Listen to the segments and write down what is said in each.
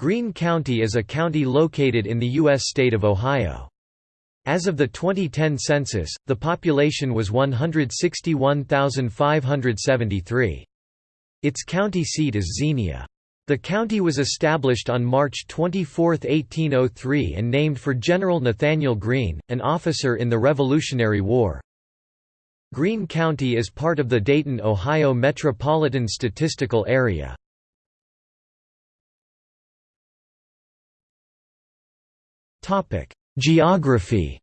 Greene County is a county located in the U.S. state of Ohio. As of the 2010 census, the population was 161,573. Its county seat is Xenia. The county was established on March 24, 1803 and named for General Nathanael Greene, an officer in the Revolutionary War. Greene County is part of the Dayton, Ohio Metropolitan Statistical Area. Geography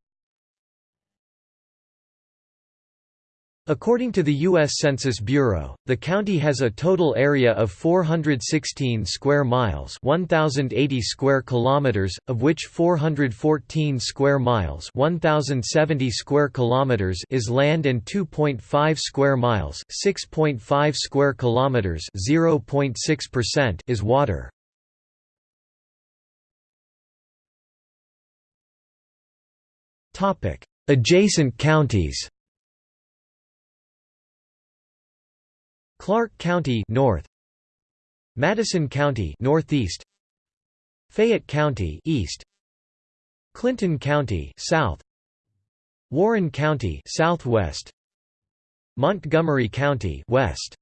According to the U.S. Census Bureau, the county has a total area of 416 square miles 1,080 square kilometers, of which 414 square miles 1,070 square kilometers is land and 2.5 square miles 6.5 square kilometers 0.6% is water. Adjacent counties Clark County north Madison County northeast Fayette County east Clinton County south Warren County southwest Montgomery County west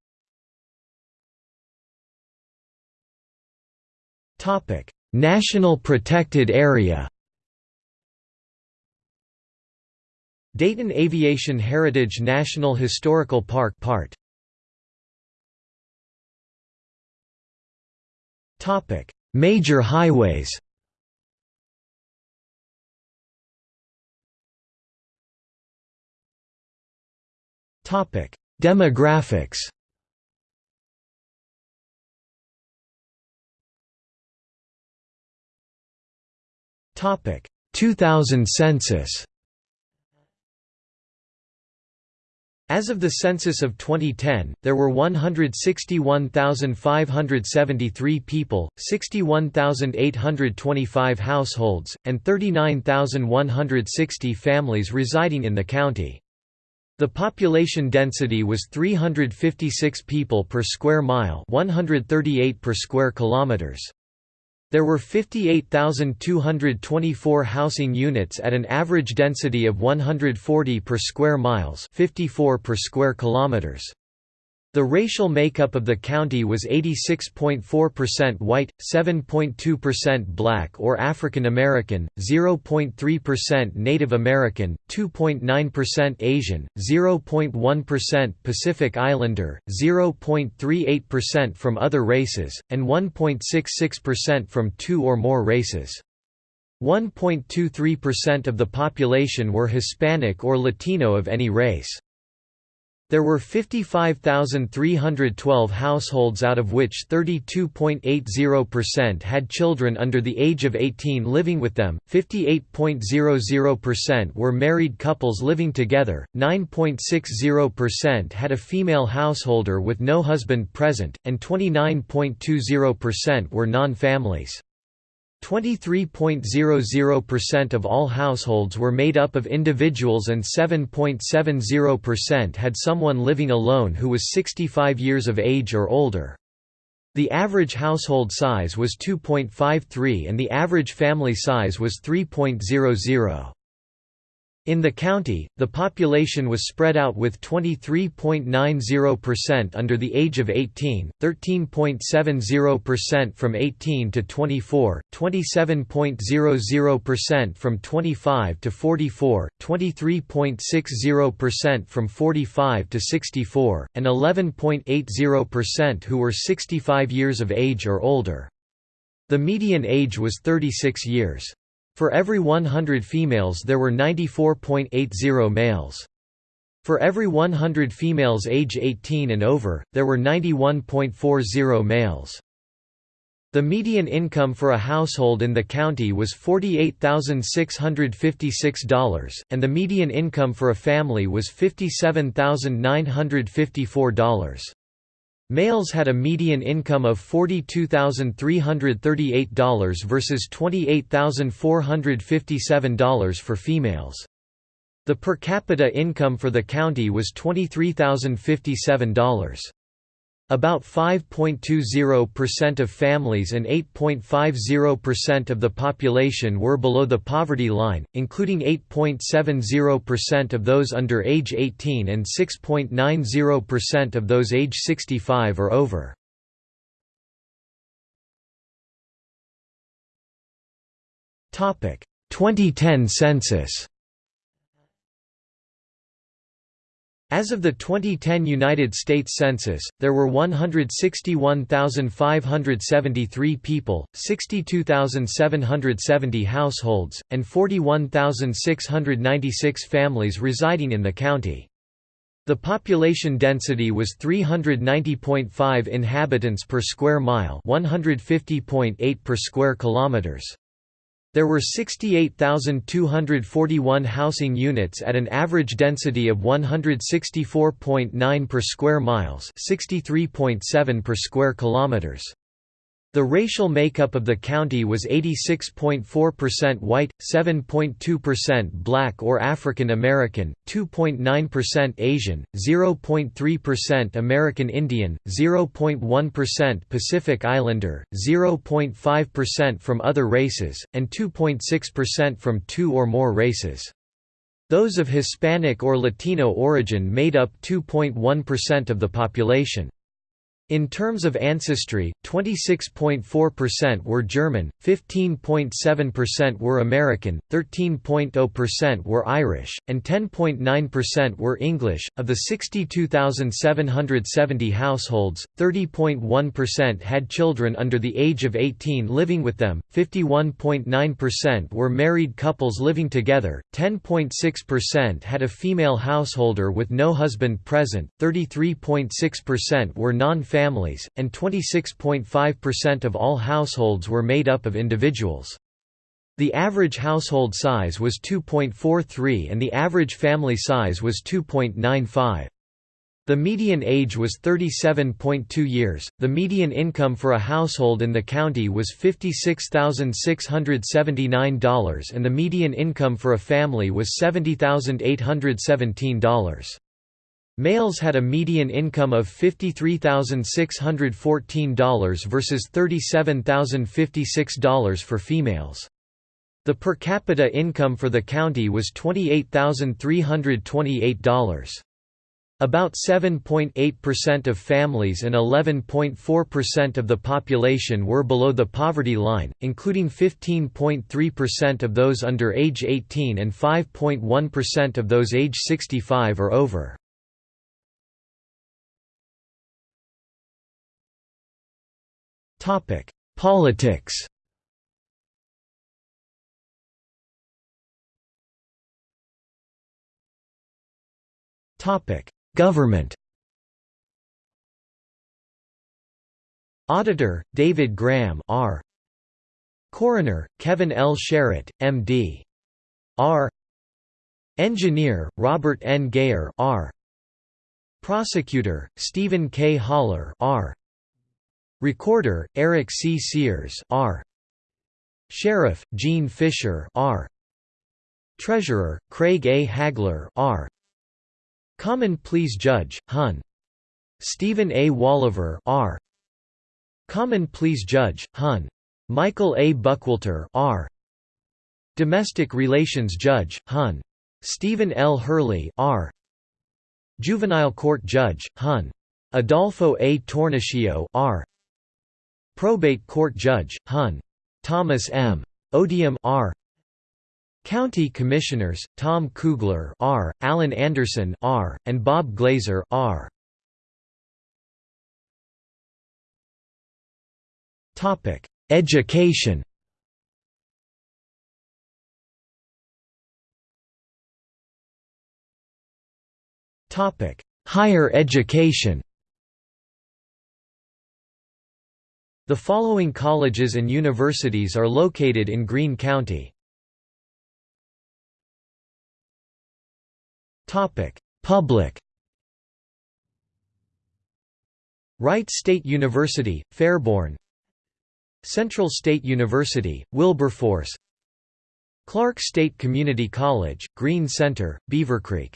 Topic. National Protected Area Dayton Aviation Heritage National Historical Park part. Topic: Major highways. Topic: Demographics. Topic: 2000 census. As of the census of 2010, there were 161,573 people, 61,825 households, and 39,160 families residing in the county. The population density was 356 people per square mile, 138 per square kilometers. There were 58,224 housing units at an average density of 140 per square miles 54 per square kilometers. The racial makeup of the county was 86.4% white, 7.2% black or African American, 0.3% Native American, 2.9% Asian, 0.1% Pacific Islander, 0.38% from other races, and 1.66% from two or more races. 1.23% of the population were Hispanic or Latino of any race. There were 55,312 households out of which 32.80% had children under the age of 18 living with them, 58.00% were married couples living together, 9.60% had a female householder with no husband present, and 29.20% were non-families. 23.00% of all households were made up of individuals and 7.70% had someone living alone who was 65 years of age or older. The average household size was 2.53 and the average family size was 3.00. In the county, the population was spread out with 23.90% under the age of 18, 13.70% from 18 to 24, 27.00% from 25 to 44, 23.60% from 45 to 64, and 11.80% who were 65 years of age or older. The median age was 36 years. For every 100 females there were 94.80 males. For every 100 females age 18 and over, there were 91.40 males. The median income for a household in the county was $48,656, and the median income for a family was $57,954. Males had a median income of $42,338 versus $28,457 for females. The per capita income for the county was $23,057. About 5.20% of families and 8.50% of the population were below the poverty line, including 8.70% of those under age 18 and 6.90% of those age 65 or over. Topic: 2010 census. As of the 2010 United States Census, there were 161,573 people, 62,770 households, and 41,696 families residing in the county. The population density was 390.5 inhabitants per square mile, 150.8 per square kilometers. There were 68,241 housing units at an average density of 164.9 per square miles, 63.7 per square kilometers. The racial makeup of the county was 86.4% white, 7.2% black or African American, 2.9% Asian, 0.3% American Indian, 0.1% Pacific Islander, 0.5% from other races, and 2.6% from two or more races. Those of Hispanic or Latino origin made up 2.1% of the population. In terms of ancestry, 26.4% were German, 15.7% were American, 13.0% were Irish, and 10.9% were English. Of the 62,770 households, 30.1% had children under the age of 18 living with them, 51.9% were married couples living together, 10.6% had a female householder with no husband present, 33.6% were non families, and 26.5% of all households were made up of individuals. The average household size was 2.43 and the average family size was 2.95. The median age was 37.2 years. The median income for a household in the county was $56,679 and the median income for a family was $70,817. Males had a median income of $53,614 versus $37,056 for females. The per capita income for the county was $28,328. About 7.8% of families and 11.4% of the population were below the poverty line, including 15.3% of those under age 18 and 5.1% of those age 65 or over. Politics. Topic: Government. Auditor: David Graham, R. Coroner: Kevin L. Sherritt, M.D. R. Engineer: Robert N. Gayer, R. Prosecutor: Stephen K. Haller, R. Recorder, Eric C. Sears R. Sheriff, Gene Fischer R. Treasurer, Craig A. Hagler R. Common Pleas Judge, Hun. Stephen A. Wolaver R. Common Pleas Judge, Hun. Michael A. Buckwalter R. Domestic Relations Judge, Hun. Stephen L. Hurley R. Juvenile Court Judge, Hun. Adolfo A. Tornichio R. Probate Court Judge, Hun. Thomas M. O'Diam R. County Commissioners, Tom Koogler R., Alan Anderson R., and Bob Glazer R. Topic: Education. Topic: Higher education. The following colleges and universities are located in Greene County. Public. Wright State University, Fairborn. Central State University, Wilberforce. Clark State Community College, Greene Center, Beavercreek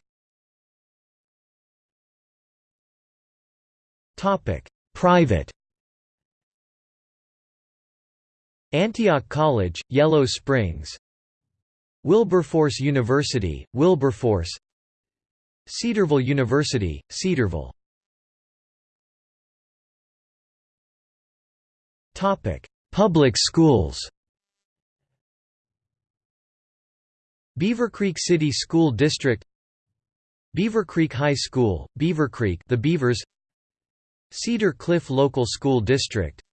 Topic: Private Antioch College, Yellow Springs. Wilberforce University, Wilberforce. Cedarville University, Cedarville. Public schools. Beavercreek City School District. Beavercreek High School, Beavercreek the Beavers. Cedar Cliff Local School District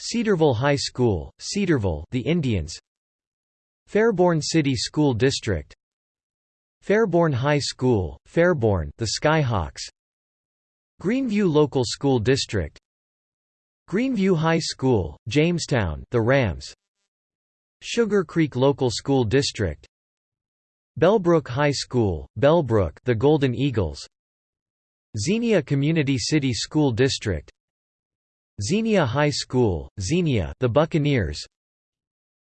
Cedarville High School, Cedarville the Indians. Fairborn City School District. Fairborn High School, Fairborn the Skyhawks. Greeneview Local School District. Greeneview High School, Jamestown the Rams. Sugar Creek Local School District. Bellbrook High School, Bellbrook the Golden Eagles. Xenia Community City School District Xenia High School, Xenia the Buccaneers.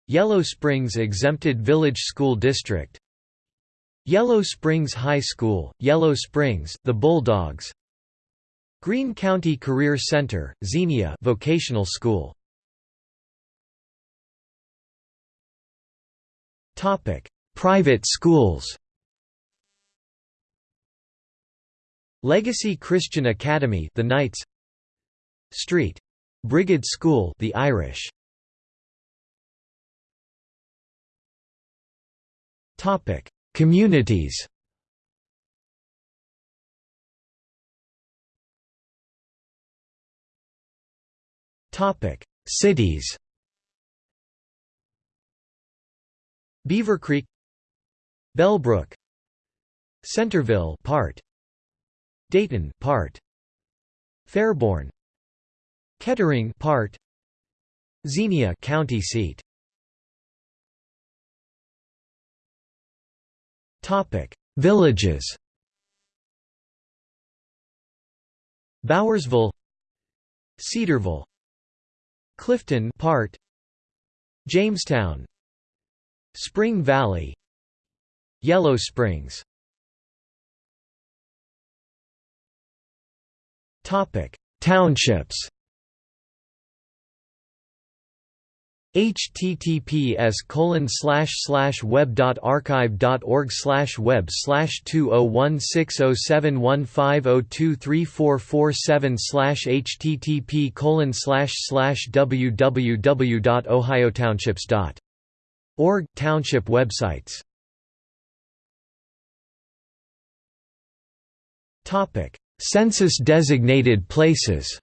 Yellow Springs Exempted Village School District. Yellow Springs High School, Yellow Springs the Bulldogs. Greene County Career Center, Xenia Vocational School. Topic. Private schools. Legacy Christian Academy the Knights Street. Brigid School the Irish. Topic. Communities. Topic. Cities. Beavercreek. Bellbrook. Centerville part. Dayton part. Fairborn Kettering part. Xenia county seat. Topic. Villages. Bowersville. Cedarville. Clifton part. Jamestown. Spring Valley. Yellow Springs. Topic. Townships https colon slash slash web dot archive dot org slash web slash two oh one six oh seven one five oh two three four four seven slash http colon slash slash www dot ohiotownships dot org township websites Topic: Census-designated places.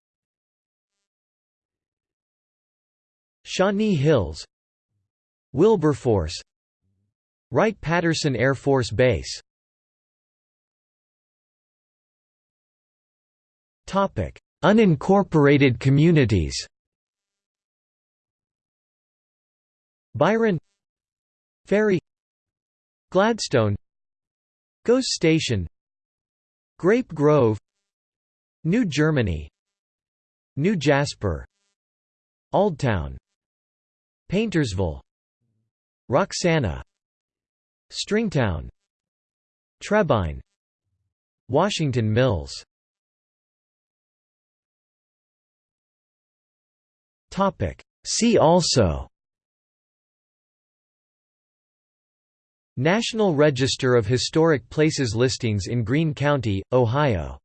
Shawnee Hills, Wilberforce, Wright-Patterson Air Force Base. Unincorporated communities. Byron, Ferry, Gladstone, Goes Station, Grape Grove New Germany New Jasper Oldtown Paintersville. Roxanna. Stringtown. Trebine. Washington Mills. See also. National Register of Historic Places listings in Greene County, Ohio